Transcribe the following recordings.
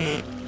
Mm-hmm.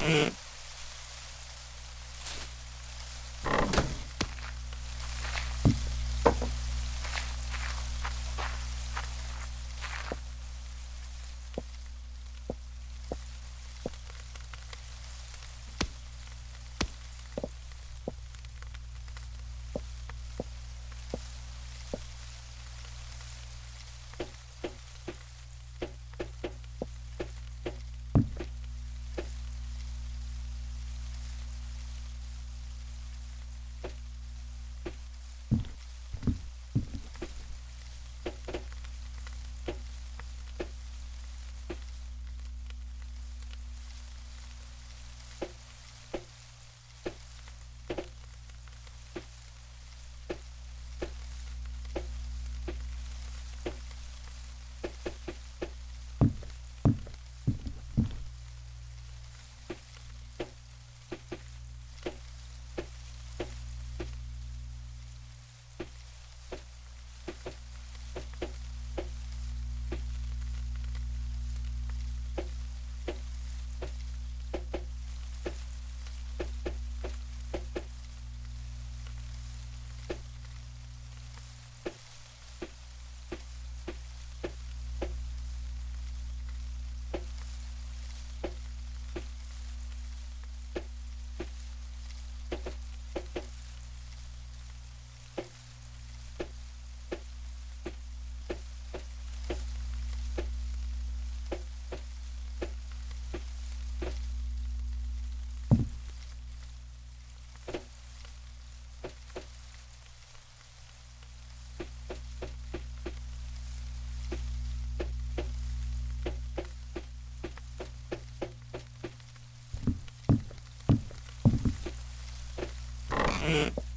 Mm-hmm. Mm-hmm.